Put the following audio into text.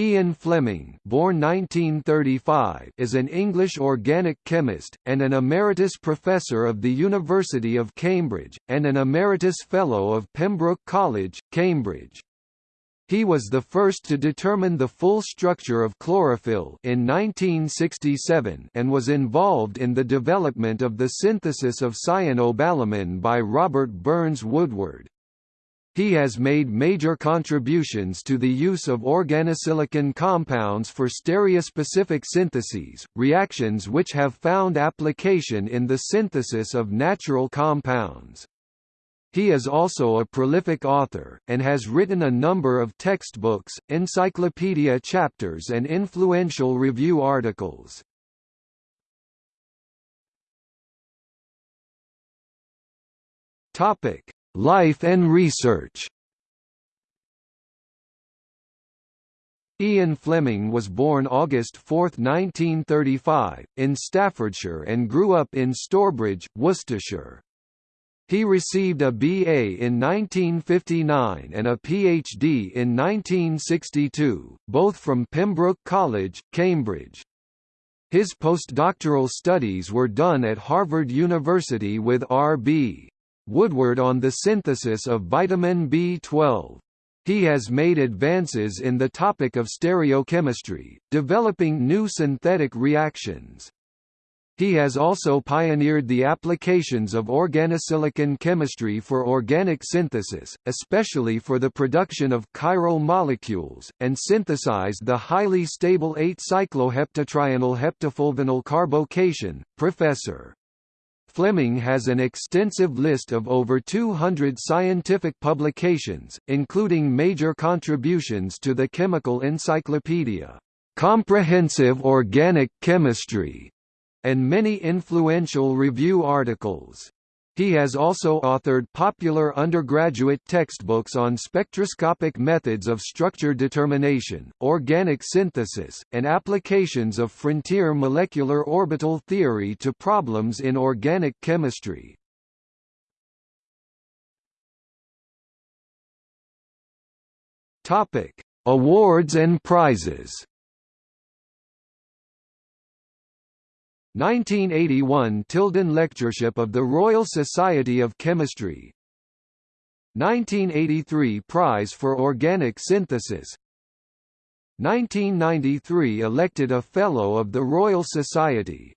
Ian Fleming born 1935 is an English organic chemist, and an emeritus professor of the University of Cambridge, and an emeritus fellow of Pembroke College, Cambridge. He was the first to determine the full structure of chlorophyll in 1967 and was involved in the development of the synthesis of cyanocobalamin by Robert Burns Woodward. He has made major contributions to the use of organosilicon compounds for stereospecific syntheses, reactions which have found application in the synthesis of natural compounds. He is also a prolific author, and has written a number of textbooks, encyclopedia chapters and influential review articles. Life and research Ian Fleming was born August 4, 1935, in Staffordshire and grew up in Stourbridge, Worcestershire. He received a BA in 1959 and a PhD in 1962, both from Pembroke College, Cambridge. His postdoctoral studies were done at Harvard University with R.B. Woodward on the synthesis of vitamin B12. He has made advances in the topic of stereochemistry, developing new synthetic reactions. He has also pioneered the applications of organosilicon chemistry for organic synthesis, especially for the production of chiral molecules, and synthesized the highly stable 8-cycloheptatrienyl heptafulvenyl carbocation. Professor Fleming has an extensive list of over 200 scientific publications, including major contributions to the Chemical Encyclopedia, Comprehensive Organic Chemistry, and many influential review articles. He has also authored popular undergraduate textbooks on spectroscopic methods of structure determination, organic synthesis, and applications of frontier molecular orbital theory to problems in organic chemistry. Awards and prizes 1981 Tilden Lectureship of the Royal Society of Chemistry. 1983 Prize for Organic Synthesis. 1993 elected a Fellow of the Royal Society